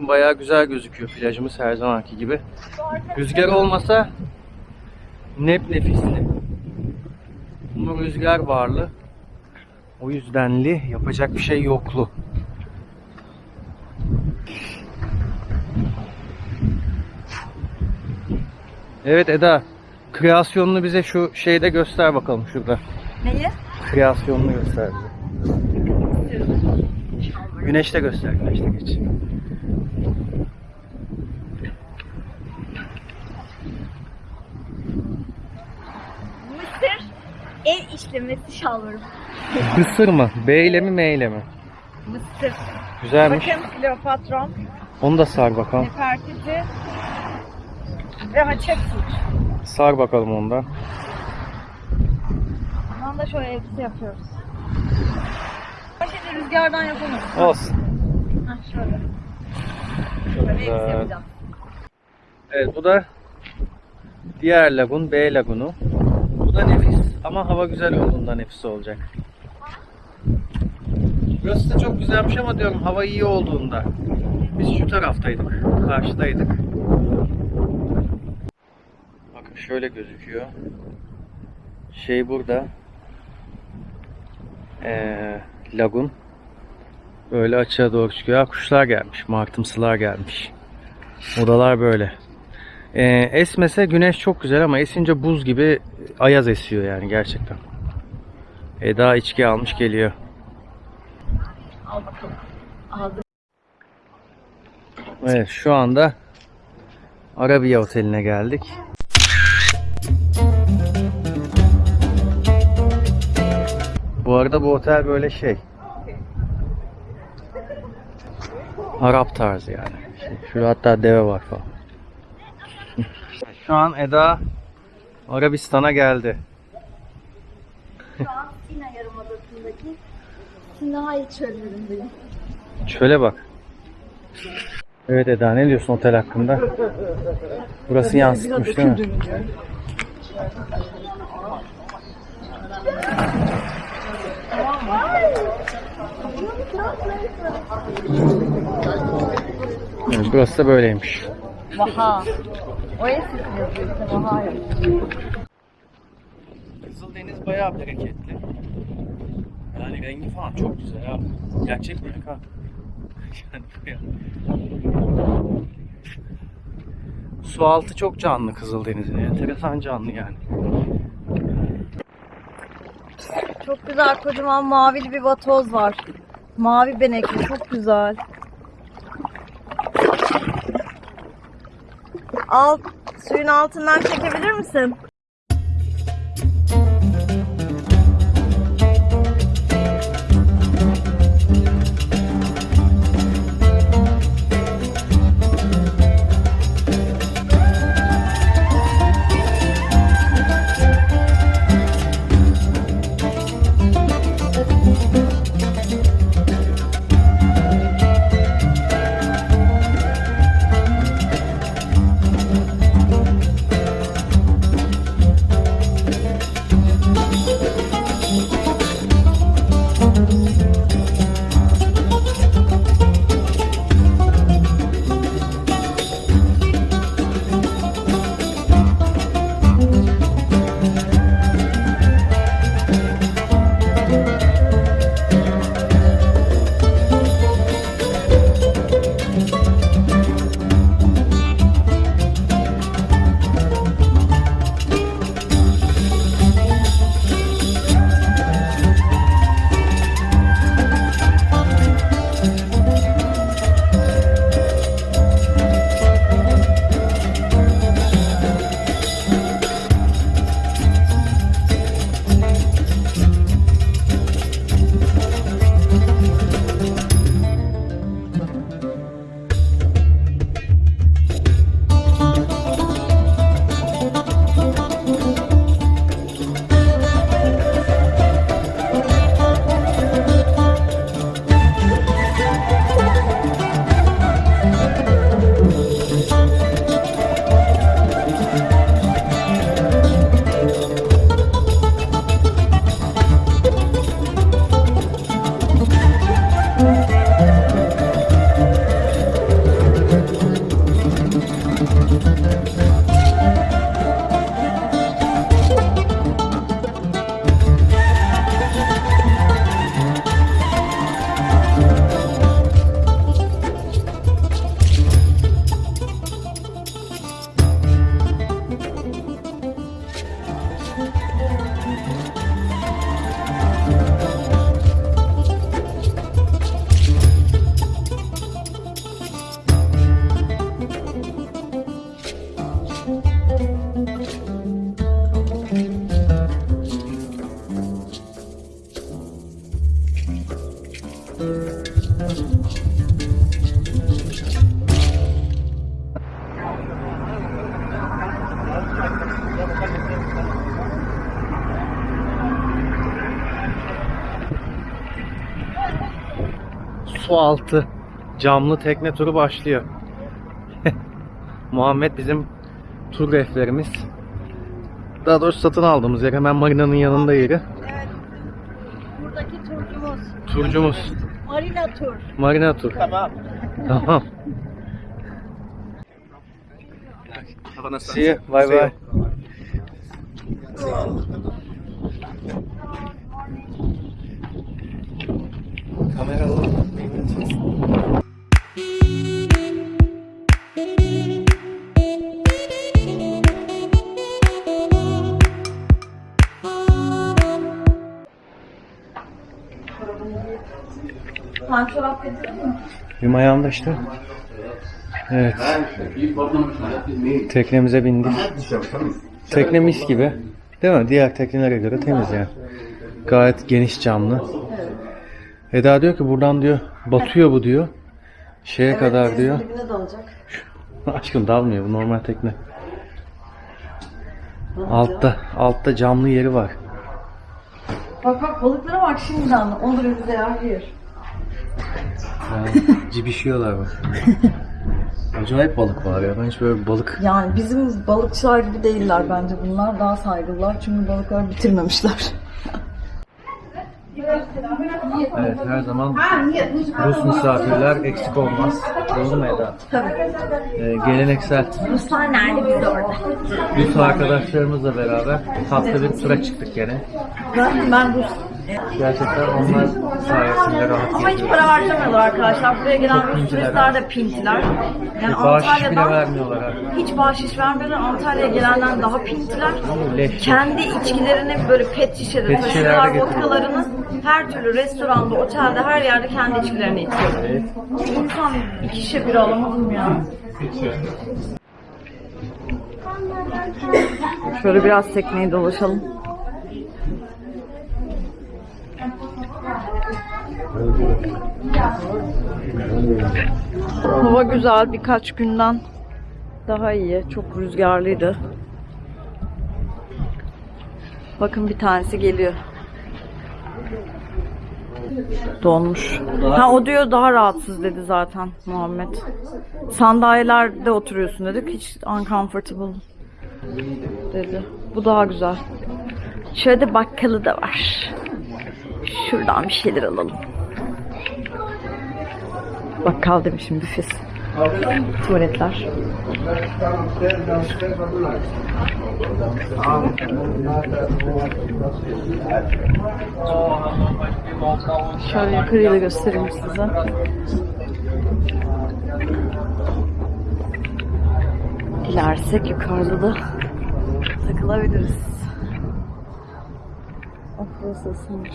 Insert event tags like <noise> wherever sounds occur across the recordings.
Bakın bayağı güzel gözüküyor plajımız her zamanki gibi. Rüzgar olmasa nep nefisli. Ama rüzgar varlı. O yüzdenli yapacak bir şey yoklu. Evet Eda, kreasyonunu bize şu şeyde göster bakalım şurada. Neyi? Kreasyonunu göster bize. Güneşte göster, güneşte geç. El işlemesi şalvarım. Mısır mı? B ile mi M ile mi? Mısır. Güzelmiş. Bakın Kleopatron, Onu da sar bakalım. Nefertiti ve Hatshepsut. Sar bakalım ondan. Bundan da şöyle elbise yapıyoruz. Şeyi rüzgardan yapamayız. Olsun. Heh, şöyle. Şöyle elbise yapacağım. Evet bu da diğer lagun B lagunu. Bu da nefis ama hava güzel olduğunda nefis olacak. Burası da çok güzelmiş ama diyorum hava iyi olduğunda. Biz şu taraftaydık, karşıdaydık. Bakın şöyle gözüküyor. Şey burada. Ee, lagun. Böyle açığa doğru çıkıyor. Ha, Kuşlar gelmiş, martımsılar gelmiş. Odalar böyle. Ee, esmese güneş çok güzel ama esince buz gibi ayaz esiyor yani gerçekten. Eda içki almış geliyor. Al bakalım. Aldım. Evet şu anda Arabiya Oteli'ne geldik. Bu arada bu otel böyle şey. Arap tarzı yani. Şey, şurada hatta deve var falan. Şu an Eda Arabistan'a geldi. Şu an Sina Yarımadası'ndaki Sinai çöllerindeyim. Şöyle bak. Evet Eda ne diyorsun otel hakkında? Burası yansıtmış değil mi? Evet, burası da böyleymiş. Vaha. O. Kızıldeniz bayağı bereketli. Yani rengi falan çok güzel abi. Gerçek renk ha. <laughs> Yani bayağı. Su altı çok canlı Kızıldeniz'in. Enteresan canlı yani. Çok güzel kocaman mavili bir vatoz var. Mavi benekli çok güzel. Alt, suyun altından çekebilir misin? Su altı camlı tekne turu başlıyor. <laughs> Muhammed bizim tur rehberimiz. Daha doğrusu satın aldığımız yer hemen marinanın yanında yeri. Evet. Buradaki turcumuz. Turcumuz. Marina Tur. Marina tur. Tamam. Tamam. See you. Bye bye. Kamera Benim ayağımda işte. Evet. Teknemize bindik. Tekne mis gibi. Değil mi? Diğer teknelere göre temiz yani. Gayet geniş camlı. Eda diyor ki buradan diyor batıyor bu diyor. Şeye kadar diyor. <laughs> Aşkım dalmıyor bu normal tekne. Altta, altta camlı yeri var. Bak bak balıklara bak şimdiden. Olur bize yer. Yani cibişiyorlar bak. Acayip balık var ya. Ben hiç böyle balık Yani bizim balıkçılar gibi değiller bence bunlar. Daha saygılılar çünkü balıkları bitirmemişler. Evet her zaman Rus misafirler eksik olmaz. Doğru mu Eda? Tabii. Ee, geleneksel Ruslar nerede biz orada? Rus arkadaşlarımızla beraber tatlı bir tura çıktık gene. Ben, ben Rus. Gerçekten onlar sayesinde rahat Ama hiç para harcamıyorlar arkadaşlar. Buraya gelen pintiler. turistler de pintiler. Yani Bağış bile Antalya'dan vermiyorlar ha. hiç bahşiş vermiyorlar. Antalya'ya gelenler daha pintiler. Leş. Kendi içkilerini böyle pet şişede Pet taşıyorlar vodkalarını. Her türlü restoranda, otelde, her yerde kendi içkilerini içiyorlar. Evet. İnsan iki şişe bira alamadım ya. Şöyle biraz tekneyi dolaşalım. Hava güzel birkaç günden daha iyi. Çok rüzgarlıydı. Bakın bir tanesi geliyor. Donmuş. Ha o diyor daha rahatsız dedi zaten Muhammed. Sandalyelerde oturuyorsun dedik. Hiç uncomfortable dedi. Bu daha güzel. Şöyle bakkalı da var. Şuradan bir şeyler alalım. Bakkal demişim büfesi. Tuvaletler. Şöyle yukarıyı da göstereyim size. Dilersek yukarıda da takılabiliriz. Of burası ısınmış.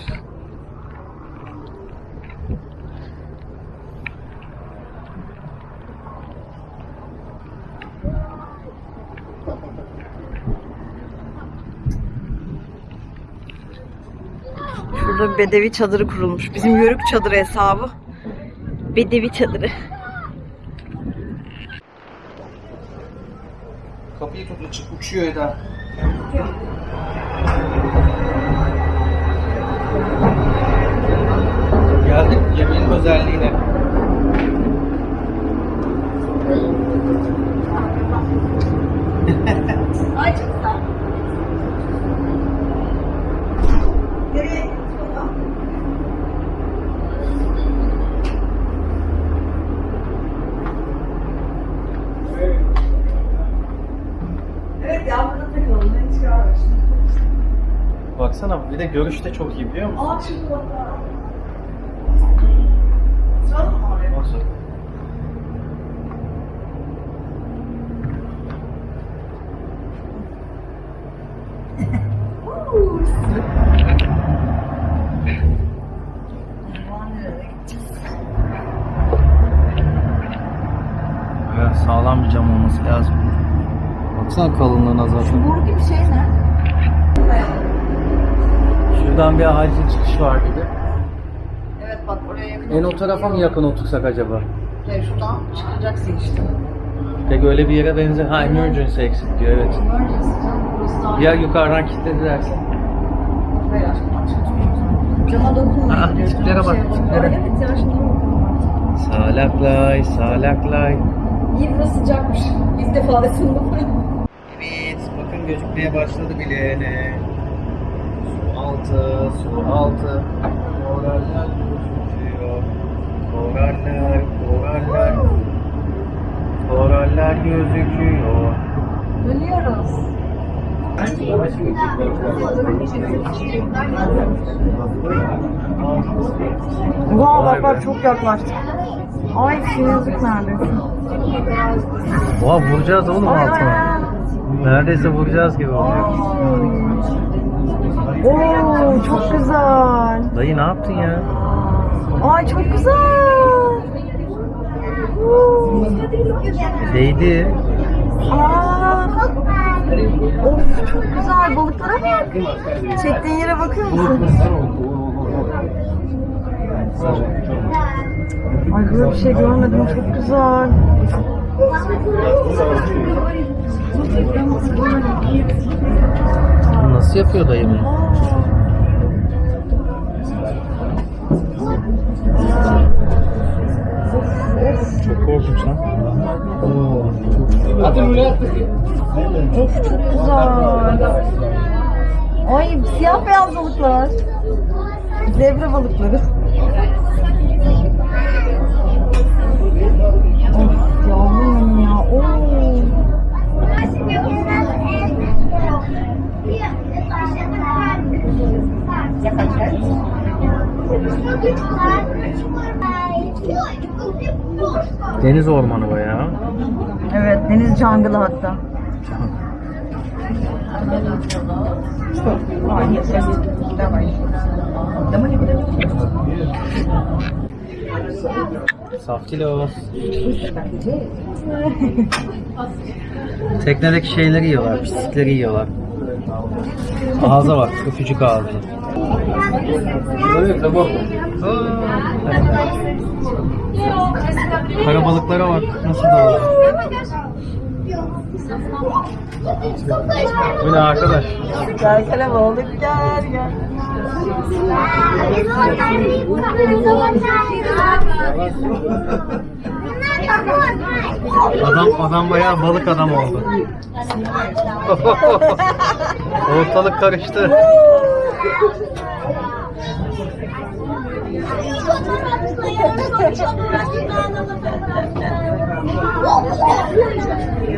Şurada bir bedevi çadırı kurulmuş. Bizim yörük çadırı hesabı. Bedevi çadırı. Kapıyı tut uç- uçuyor Eda. Geldik yemeğin özelliğine. Ay çok güzel. Evet ya burada takılalım. Ne çıkar Baksana bir de görüş de çok iyi biliyor musun? Aa şimdi bak. Nasıl? Ya sağlam bir cam olması lazım. Baksana kalınlığına zaten. Boru gibi şey ne? Şuradan bir acil çıkış var gibi. Evet bak oraya yakın. En o tarafa mı yakın otursak acaba? Hayır, şuradan çıkacaksın işte. Peki öyle bir yere benzer. Ha emergency exit diyor evet. Emergency canım burası daha. Ya yukarıdan kilitledilerse. Hayır aşkım açık. Cama dokunma. Aa, tiplere bak, tiplere. Evet ya şimdi. Salaklay, salaklay. İyi burası sıcakmış. İlk defa ısındım. Evet, bakın gözükmeye başladı bile. Altı, su altı. Koraller gözüküyor. Koraller, koraller. Koraller gözüküyor. Ölüyoruz. Vay bak bak çok yaklaştı. Ay sinirlik neredeyse. Oha vuracağız oğlum altına. Neredeyse vuracağız gibi oluyor. Oo çok güzel. Dayı ne yaptın ya? Ay çok güzel. Oo. Değdi. Aa. Of çok güzel balıklara bak. Çektiğin yere bakıyor musun? Ay böyle bir şey görmedim çok güzel. Nasıl yapıyor dayı bunu? Çok korkunç lan. Of çok güzel. Ay siyah beyaz balıklar. Zebra balıkları. Of yavrum ya. Oo. Deniz ormanı bayağı. Evet deniz jungle'ı hatta. Saftilos. Teknedeki şeyleri yiyorlar, pislikleri yiyorlar. Ağza bak, öpücük ağzı. Kara balıklara bak, nasıl da Bu ne arkadaş? Gel kale balık gel gel. Adam adam bayağı balık adam oldu. <laughs> Ortalık karıştı.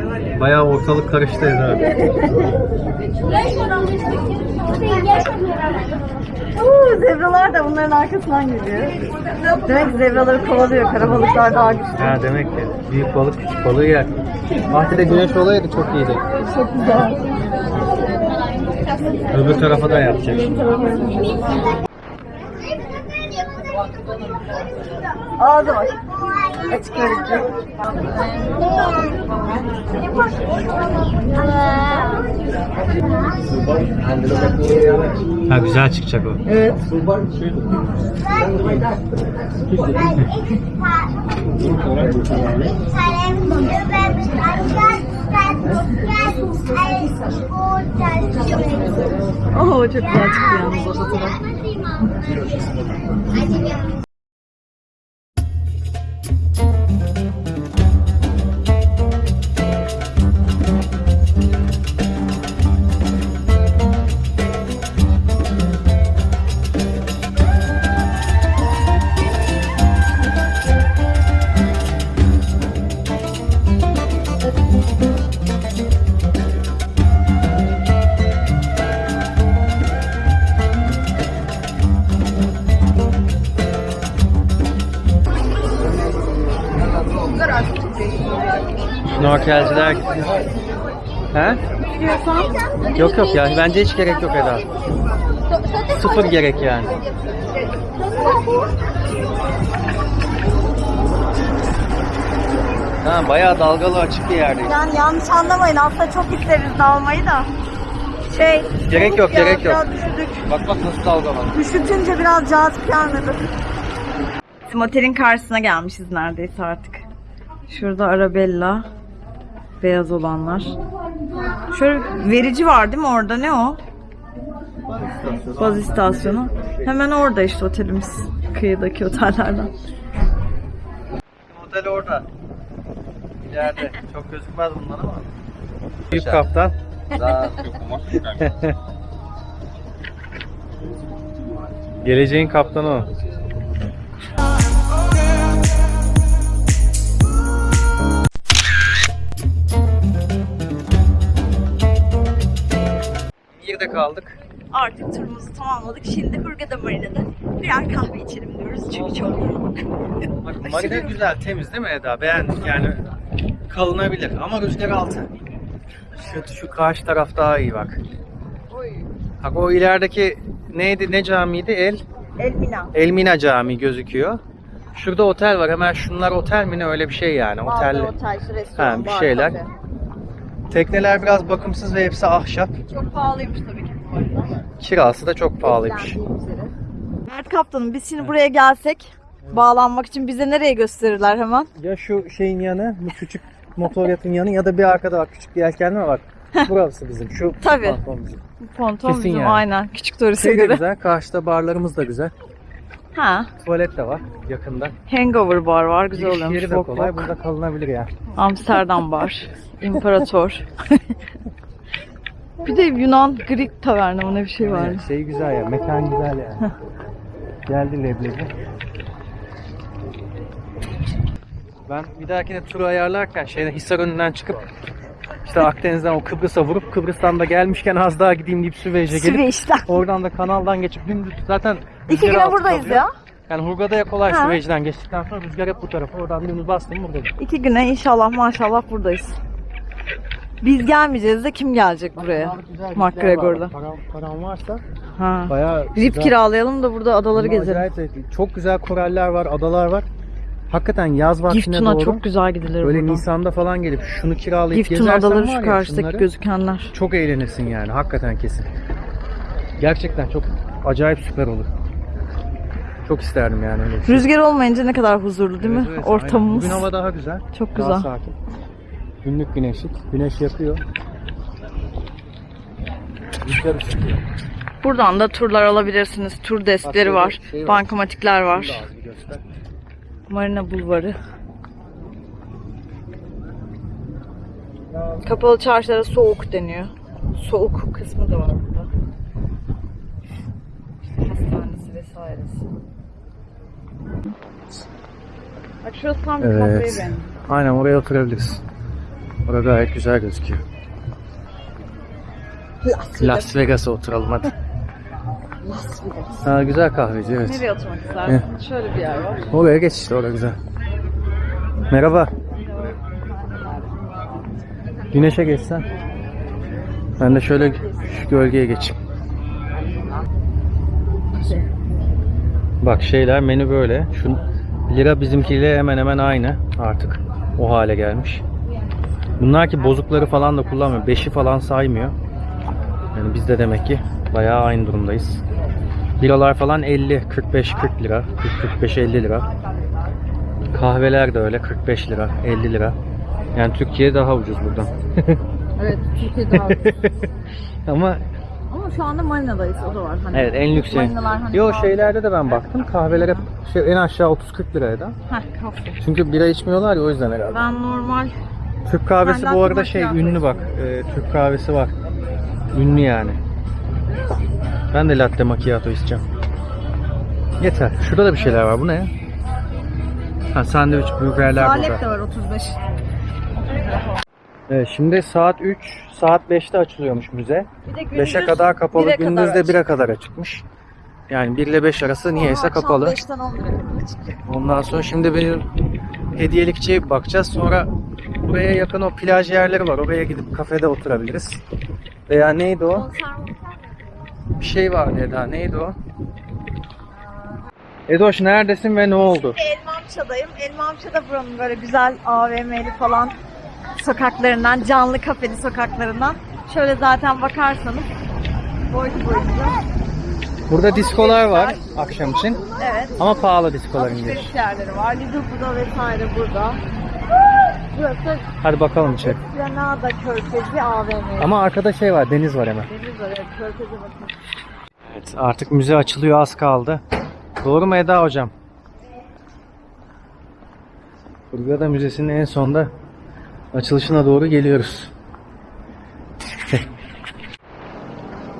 <laughs> Bayağı ortalık karıştı Eda. Oo, zebralar da bunların arkasından geliyor. Demek ki zebraları kovalıyor. Karabalıklar daha güçlü. Ha demek ki büyük balık küçük balığı yer. Bahçede güneş olaydı çok iyiydi. Çok güzel. Öbür tarafa da yapacak. Ağzı var. Açık. Ha güzel çıkacak o. Evet. Oo çok güzel çıktı yalnız o fotoğraf. Snorkelciler gitti. He? Yok yok ya bence hiç gerek yok Eda. Sıfır gerek yani. Ha bayağı dalgalı açık bir yerdeyiz. Yani yanlış anlamayın aslında çok isteriz dalmayı da. Şey. Gerek yok, ya, gerek yok. Düşürdük. Bak bak nasıl dalgalı. Üşütünce biraz cazip gelmedi. Bizim otelin karşısına gelmişiz neredeyse artık. Şurada Arabella. Beyaz olanlar. Şöyle verici var değil mi orada? Ne o? Baz istasyonu. Hemen orada işte otelimiz. Kıyıdaki otellerden. orada. İleride. Çok gözükmez bunlar ama. Büyük kaptan. <laughs> Geleceğin kaptanı o. kaldık. Artık turumuzu tamamladık. Şimdi Hurghada Marina'da birer kahve içelim diyoruz. Çünkü çok yorulduk. Bak marina güzel, temiz değil mi Eda? Beğendik yani. Kalınabilir ama rüzgar altı. Şu, şu karşı taraf daha iyi bak. Bak o ilerideki neydi, ne camiydi? El, Elmina. Elmina Camii gözüküyor. Şurada otel var. Hemen şunlar otel mi ne öyle bir şey yani. Otel. otel, restoran, Ha, bir şeyler. Tekneler biraz bakımsız ve hepsi ahşap. Çok pahalıymış tabii ki bu arada. Kirası da çok pahalıymış. Mert Kaptanım biz şimdi buraya gelsek bağlanmak için bize nereye gösterirler hemen? Ya şu şeyin yanı, bu küçük motor yatın yanı ya da bir arkada bak küçük bir yelkenli bak. Burası bizim. Şu Tabii. pantolon bizim. Ponton Kesin bizim yani. aynen. Küçük turiste Şey de göre. güzel. Karşıda barlarımız da güzel. Ha. Tuvalet de var yakında. Hangover bar var. Güzel Giriş oluyormuş. yeri de Bok kolay. bok. Burada kalınabilir yani. Amsterdam bar. <laughs> İmparator. bir de Yunan Greek taverna mı ne bir şey var. Yani şey güzel ya. Mekan güzel yani. Geldi leblebi. Ben bir dahakine tur ayarlarken şeyde Hisar önünden çıkıp işte Akdeniz'den o Kıbrıs'a vurup Kıbrıs'tan da gelmişken az daha gideyim deyip Süveyş'e gelip Süveyş'ten. oradan da kanaldan geçip dümdüz zaten İki rüzgar güne altı buradayız kalıyor. ya. Yani Hurgada'ya kolay Ha. Süveyş'ten geçtikten sonra rüzgar hep bu tarafa oradan dümdüz bastım buradayım. İki güne inşallah maşallah buradayız. Biz gelmeyeceğiz de kim gelecek buraya? McGregor'da. Param, param varsa Ha. bayağı Rip güzel- kiralayalım da burada adaları Ama gezelim. acayip zevkli. Çok güzel koraller var, adalar var. Hakikaten yaz vaktine Giftuna doğru çok güzel gidilir böyle buradan. Nisan'da falan gelip şunu kiralayıp Giftun gezersen adaları var şu ya karşıdaki şunları, gözükenler. çok eğlenirsin yani hakikaten kesin. Gerçekten çok acayip süper olur. Çok isterdim yani öyle şey. Rüzgar olmayınca ne kadar huzurlu değil mi? Evet, evet, aynen. Ortamımız. Bugün hava daha güzel. Çok Daha güzel. sakin. Günlük güneşlik. Güneş yakıyor. Rüzgar ısıtıyor. Buradan da turlar alabilirsiniz. Tur deskleri şöyle var. şey var. Bankamatikler var. Şunu da az bir göster. Marina Bulvarı. Kapalı çarşılara soğuk deniyor. Soğuk kısmı da var burada. Hastanesi vesairesi. Bak şurası tam bir Evet. kafeye. Aynen oraya oturabiliriz. Orada gayet güzel gözüküyor. Las Vegas'a oturalım hadi. Las Vegas. Ha, güzel kahveci evet. Nereye oturmak istersin? Şöyle bir yer var. Oraya geç işte orada güzel. Merhaba. Güneşe geçsen. Ben de şöyle şu gölgeye geçeyim. Bak şeyler menü böyle. Şu lira bizimkiyle hemen hemen aynı artık. O hale gelmiş. Bunlar ki bozukları falan da kullanmıyor. Beşi falan saymıyor. Yani biz de demek ki bayağı aynı durumdayız. Liralar falan 50, 45, 40 lira. 40, 45, 50 lira. Kahveler de öyle 45 lira, 50 lira. Yani Türkiye daha ucuz buradan. <laughs> Evet, Türkiye daha <laughs> Ama Ama şu anda Marina'dayız, o da var. Hani evet en lüks. Marinalar hani Yo şeylerde de ben baktım. Kahveler hep şey, en aşağı 30-40 liraya da. Heh, kahve. Çünkü bira içmiyorlar ya o yüzden herhalde. Ben normal Türk kahvesi Ben bu arada şey ünlü bak. Ee, Türk kahvesi var. Ünlü yani. Ben de latte macchiato isteyeceğim. Yeter. Şurada da bir şeyler var. Bu ne? Ha sandviç burgerler burada. Salep de var 35. Evet, şimdi saat 3, saat 5'te açılıyormuş müze. Bir de 5'e kadar kapalı, bire kadar gündüz de açık. 1'e kadar açıkmış. Yani 1 ile 5 arası niyeyse kapalı. 5'ten 11'e kadar açık. Ondan sonra şimdi benim hediyelikçiye bakacağız. Sonra buraya yakın o plaj yerleri var. Oraya gidip kafede oturabiliriz. Veya neydi o? Bir şey vardı Eda. Neydi o? Edoş neredesin ve ne oldu? Elmamça'dayım. Elmamça'da buranın böyle güzel AVM'li falan sokaklarından, canlı kafeli sokaklarından. Şöyle zaten bakarsanız boylu boyunca. Burada diskolar var akşam için. Evet. Ama pahalı diskoların giriş. Alışveriş yerleri var. Burada vesaire burada. Burası Hadi bakalım içeri. Granada Körfezi AVM. Ama arkada şey var, deniz var hemen. Deniz var evet Körfezi bakın. Evet, artık müze açılıyor az kaldı. Doğru mu Eda hocam? Hurghada Müzesi'nin en sonda açılışına doğru geliyoruz.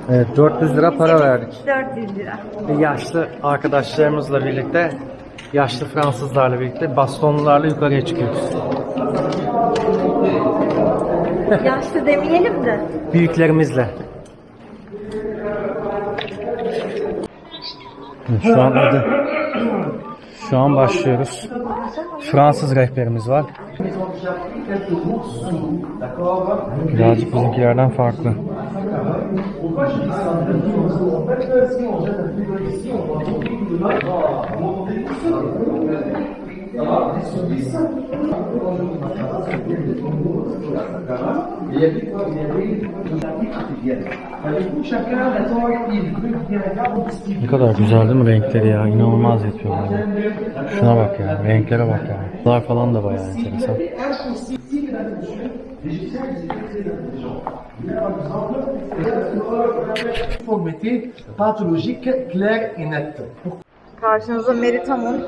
evet 400 lira para verdik. 400 lira. Yaşlı arkadaşlarımızla birlikte, yaşlı Fransızlarla birlikte bastonlularla yukarıya çıkıyoruz. Yaşlı demeyelim de. Büyüklerimizle. Şu an adı. Şu an başlıyoruz. Fransız rehberimiz var. Birazcık bizimkilerden farklı. Ne kadar güzel değil mi renkleri ya? İnanılmaz yapıyorlar. ya. Şuna bak ya. Renklere bak ya. Bunlar falan da bayağı enteresan. Conformité pathologique claire et nette. Karşınızda Meritam'ın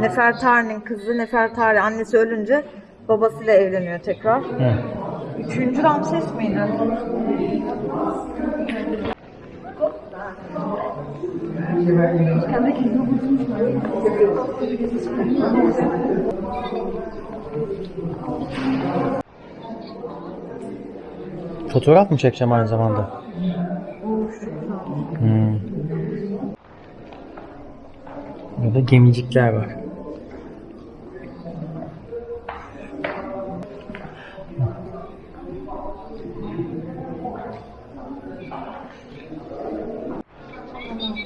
Nefertari'nin kızı Nefertari annesi ölünce babasıyla evleniyor tekrar. Hı. Üçüncü Ramses miydi? Fotoğraf mı çekeceğim aynı zamanda? Hmm. Burada gemicikler var.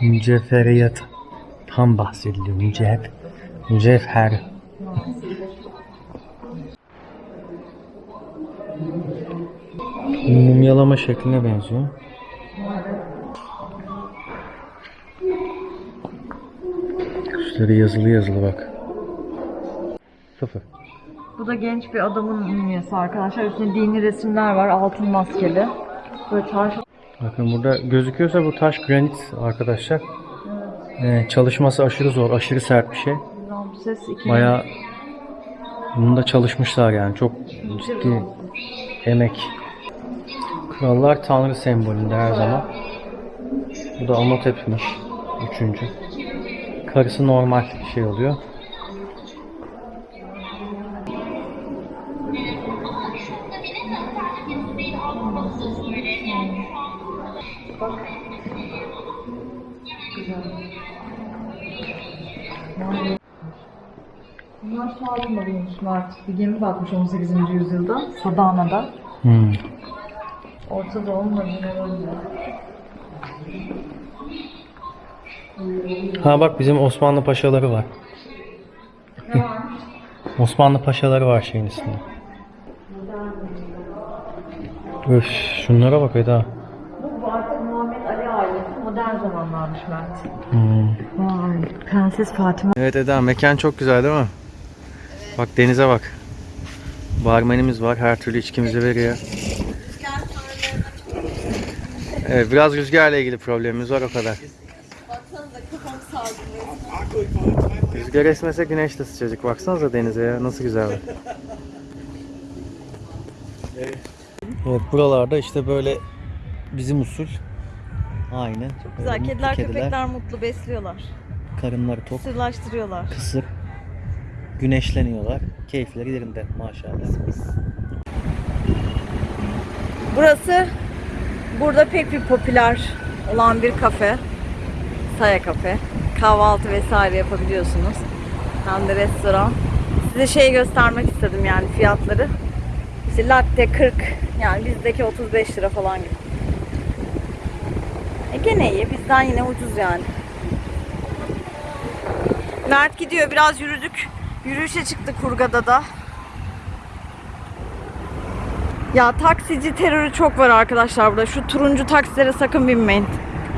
Mücevheriyat tam bahsediliyor. Mücevher. Mücevher. Mumyalama şekline benziyor. Üstleri yazılı yazılı bak. Sıfır. Bu da genç bir adamın mumyası arkadaşlar. Üstünde dini resimler var. Altın maskeli. Böyle taş Bakın burada gözüküyorsa bu taş granit arkadaşlar. Ee, çalışması aşırı zor, aşırı sert bir şey. Ramses iki. Bayağı bunda çalışmışlar yani. Çok ciddi emek. Krallar tanrı sembolünde her zaman. Bu da Amotep'miş. Üçüncü. Karısı normal şey oluyor. Bunlar bulunmuşlar artık. Bir gemi batmış 18. yüzyılda. Sadana'da. Hmm. Orta Doğu Madineleri'nde. Ha bak bizim Osmanlı paşaları var. Osmanlı paşaları var şeyin üstünde. Öf, şunlara bak Eda. Bu artık Muhammed Ali ailesi modern zamanlarmış Mert. Hmm. Vay. Prenses Fatima. Evet Eda mekan çok güzel değil mi? Bak denize bak. Barmenimiz var her türlü içkimizi veriyor. Evet biraz rüzgarla ilgili problemimiz var o kadar. Rüzgar esmese güneş de sıcacık. Baksanıza denize ya nasıl güzel. Evet buralarda işte böyle bizim usul. Aynı. Güzel. Böyle Kediler, mutlu köpekler mutlu besliyorlar. Karınları tok. Sırlaştırıyorlar. kısır güneşleniyorlar. Keyifleri yerinde maşallah. Burası burada pek bir popüler olan bir kafe. Saya kafe. Kahvaltı vesaire yapabiliyorsunuz. Hem de restoran. Size şey göstermek istedim yani fiyatları. İşte latte 40 yani bizdeki 35 lira falan gibi. E gene iyi. Bizden yine ucuz yani. Mert gidiyor. Biraz yürüdük. Yürüyüşe çıktık Kurgada da. Ya taksici terörü çok var arkadaşlar burada. Şu turuncu taksilere sakın binmeyin.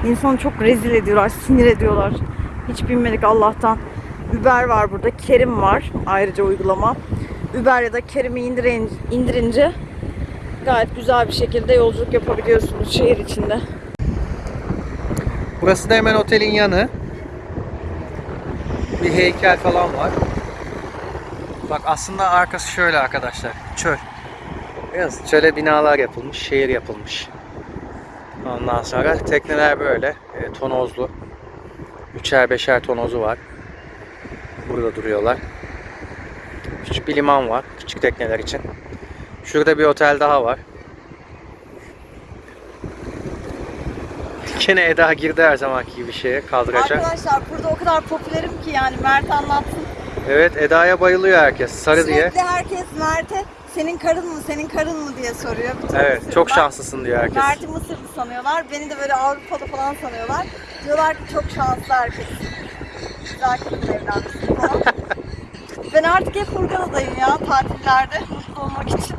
İnsanı çok rezil ediyorlar, sinir ediyorlar. Hiç binmedik Allah'tan. Uber var burada, Kerim var ayrıca uygulama. Uber ya da Kerim'i indirin, indirince gayet güzel bir şekilde yolculuk yapabiliyorsunuz şehir içinde. Burası da hemen otelin yanı. Bir heykel falan var. Bak aslında arkası şöyle arkadaşlar. Çöl. Biraz çöle binalar yapılmış, şehir yapılmış. Ondan sonra tekneler böyle e, tonozlu. Üçer beşer tonozu var. Burada duruyorlar. Küçük bir liman var küçük tekneler için. Şurada bir otel daha var. Gene Eda girdi her zamanki gibi şeye kaldıracak. Arkadaşlar burada o kadar popülerim ki yani Mert anlatsın. Evet Eda'ya bayılıyor herkes. Sarı diye. Sürekli herkes Mert'e senin karın mı senin karın mı diye soruyor. Bütün Evet çok Mısırlılar. şanslısın diyor herkes. Mert'i Mısırlı sanıyorlar. Beni de böyle Avrupalı falan sanıyorlar. Diyorlar ki çok şanslı herkes. Güzel kadın evlenmişsin falan. <laughs> ben artık hep Furkan'dayım ya tatillerde mutlu olmak için.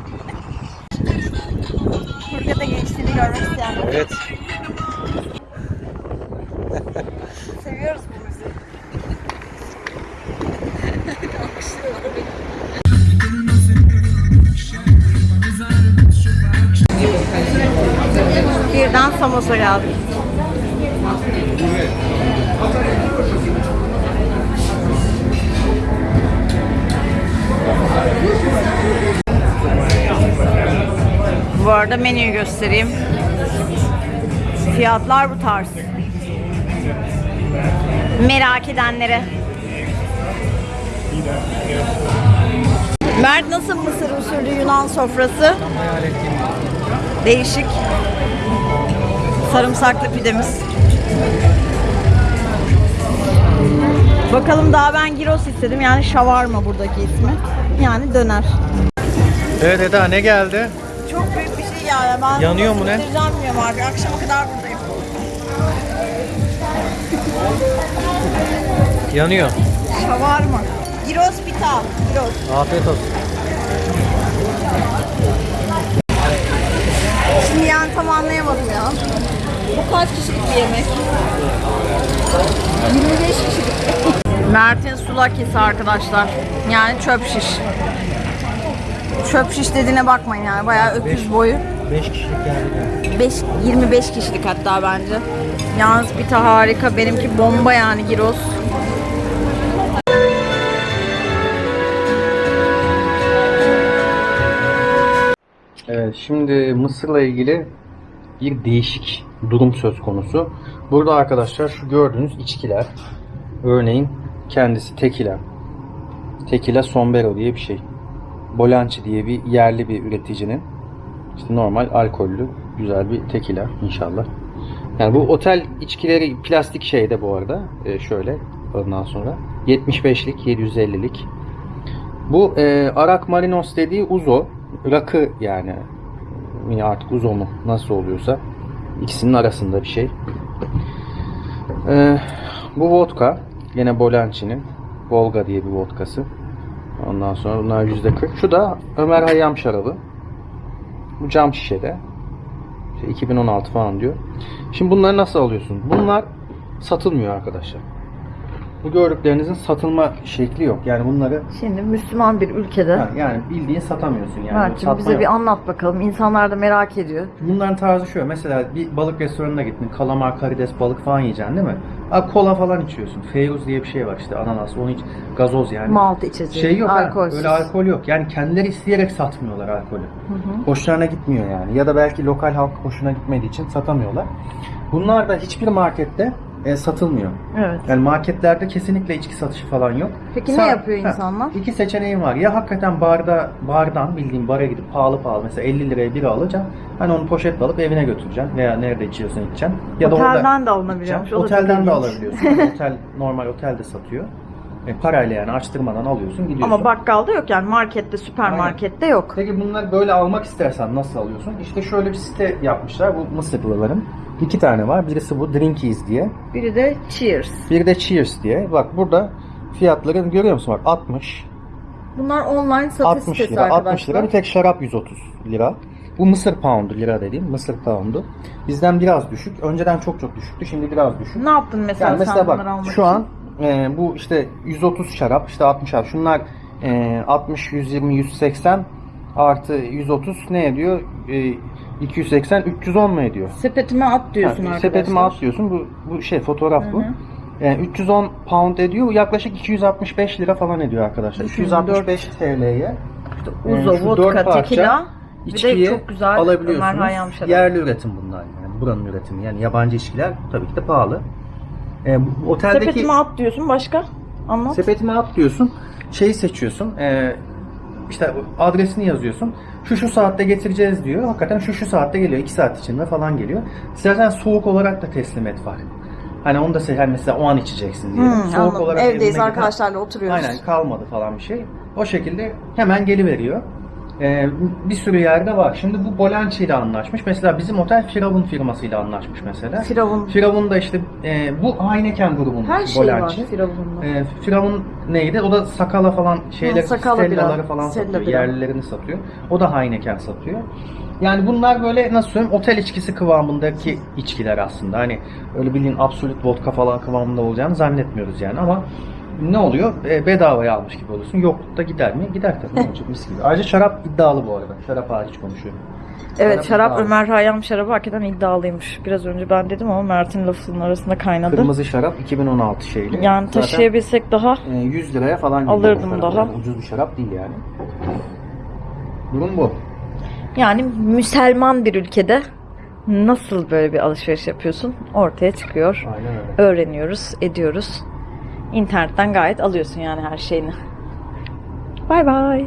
Furkan'da gençliğini görmek isteyenler. Evet. Seviyoruz Samos'a geldik. Bu arada menüyü göstereyim. Fiyatlar bu tarz. Merak edenlere. Mert nasıl Mısır usulü Yunan sofrası? Değişik. Sarımsaklı pidemiz. Bakalım daha ben gyros istedim. Yani şavarma buradaki ismi. Yani döner. Evet Eda ne geldi? Çok büyük bir şey yani. Ben Yanıyor mu ne? Bilmiyorum artık. Akşama kadar buradayım. Yanıyor. Şavarma. Gyros pita. Gyros. Afiyet olsun. Şimdi yani tam anlayamadım ya. Bu kaç kişilik bir yemek? 25 kişilik. Mert'in sulakisi arkadaşlar. Yani çöp şiş. Çöp şiş dediğine bakmayın yani bayağı öküz boyu. 5 kişilik geldi. 5 25 kişilik hatta bence. Yalnız pita harika. Benimki bomba yani gyros. Evet şimdi Mısır'la ilgili bir değişik durum söz konusu. Burada arkadaşlar şu gördüğünüz içkiler. Örneğin kendisi tekila. Tekila Sombero diye bir şey. Bolanci diye bir yerli bir üreticinin işte normal alkollü güzel bir tekila inşallah. Yani bu otel içkileri plastik şeyde bu arada. Ee, şöyle ondan sonra 75'lik 750'lik. Bu e, Arak Marinos dediği uzo. Rakı yani. Yine artık uzo mu nasıl oluyorsa. ikisinin arasında bir şey. E, bu vodka. Yine Bolanci'nin. Volga diye bir vodkası. Ondan sonra bunlar %40. Şu da Ömer Hayyam şarabı. Bu cam şişede. İşte 2016 falan diyor. Şimdi bunları nasıl alıyorsun? Bunlar satılmıyor arkadaşlar. Bu gördüklerinizin satılma şekli yok. Yani bunları Şimdi Müslüman bir ülkede. Ha, yani bildiğin satamıyorsun yani. Mert'cim Satma bize yok. bir anlat bakalım. İnsanlar da merak ediyor. Bunların tarzı şu. Mesela bir balık restoranına gittin. Kalamar, karides, balık falan yiyeceksin değil mi? Abi kola falan içiyorsun. Feyruz diye bir şey var işte ananas. Onu iç. Gazoz yani. Malt içeceği. Şey yok ha, alkolsüz. Öyle alkol yok. Yani kendileri isteyerek satmıyorlar alkolü. Hoşlarına gitmiyor yani. Ya da belki lokal halk hoşuna gitmediği için satamıyorlar. Bunlar da hiçbir markette e, satılmıyor. Evet. Yani marketlerde kesinlikle içki satışı falan yok. Peki ne Sa- yapıyor insanlar? İki seçeneğin var. Ya hakikaten barda bardan bildiğin bara gidip pahalı pahalı mesela 50 liraya biri alacaksın. Hani onu poşetle alıp evine götüreceksin veya nerede içiyorsan içeceksin. Ya da Otelden orada de alınabiliyormuş. da Otelden de alabiliyorsun. Otel normal otel de satıyor. E, parayla yani açtırmadan alıyorsun gidiyorsun. Ama bakkalda yok yani markette, süpermarkette yok. Peki bunları böyle almak istersen nasıl alıyorsun? İşte şöyle bir site yapmışlar bu Mısırlıların. İki tane var. Birisi bu Drinkies diye. Biri de Cheers. Bir de Cheers diye. Bak burada fiyatları görüyor musun? Bak 60, Bunlar online satış 60 sitesi lira, 60 arkadaşlar. lira. Bir tek şarap 130 lira. Bu Mısır poundu lira dediğim. Mısır poundu. Bizden biraz düşük. Önceden çok çok düşüktü. Şimdi biraz düşük. Ne yaptın mesela, Yani mesela sen bak almak şu için? an e, bu işte 130 şarap, işte 60 şarap. Şunlar e, 60, 120, 180 artı 130 ne ediyor? E, 280, 310 mu ediyor? Sepetime at diyorsun Ha, arkadaşlar. Sepetime at diyorsun. Bu, bu şey fotoğraf bu. Yani 310 pound ediyor. Yaklaşık 265 lira falan ediyor arkadaşlar. Düşünün, 265 TL'ye Uzo, Ee, şu vodka, dört parça tekila. Bir de içkiyi çok güzel alabiliyorsunuz. Yerli üretim bunlar yani. Buranın üretimi. Yani yabancı içkiler tabii ki de pahalı. Bu oteldeki Sepetime at diyorsun başka? Anlat. sepetime at diyorsun. Şeyi seçiyorsun. Ee, işte adresini yazıyorsun. Şu şu saatte getireceğiz diyor. Hakikaten şu şu saatte geliyor. 2 saat içinde falan geliyor. İstersen soğuk olarak da teslim et var. Hani onu da hani mesela o an içeceksin diye. Hmm, anladım. evine Evdeyiz arkadaşlarla oturuyoruz. Aynen kalmadı falan bir şey. O şekilde hemen geliveriyor. Ee, bir sürü yerde var. Şimdi bu Bolanci ile anlaşmış. Mesela bizim otel Firavun firmasıyla anlaşmış mesela. Firavun. Firavun da işte e, bu Heineken grubunun Her şey Bolanci. var Firavun'da. E, Firavun neydi? O da sakala falan şeyler, Ha, sakala stellaları bira, falan stella satıyor. bira. Yerlilerini satıyor. O da Heineken satıyor. Yani bunlar böyle nasıl söyleyeyim otel içkisi kıvamındaki içkiler aslında. Hani öyle bildiğin absolut vodka falan kıvamında olacağını zannetmiyoruz yani ama ne oluyor? E, bedavaya almış gibi oluyorsun. Yoklukta gider mi? Gider tabii. Ne olacak? Mis gibi. Ayrıca şarap iddialı bu arada. Şarap hariç konuşuyorum. Evet Şarap şarap iddialı. Ömer Hayyam şarabı hakikaten iddialıymış. Biraz önce ben dedim ama Mert'in lafının arasında kaynadı. Kırmızı şarap 2016 şeyli. Yani Zaten, taşıyabilsek daha e, 100 liraya falan geliyor Alırdım şarap. daha. Yani ucuz bir şarap değil yani. Durum bu. yani Müslüman bir ülkede nasıl böyle bir alışveriş yapıyorsun ortaya çıkıyor. Aynen öyle. Öğreniyoruz, ediyoruz. İnternetten gayet alıyorsun yani her şeyini. Bay bay.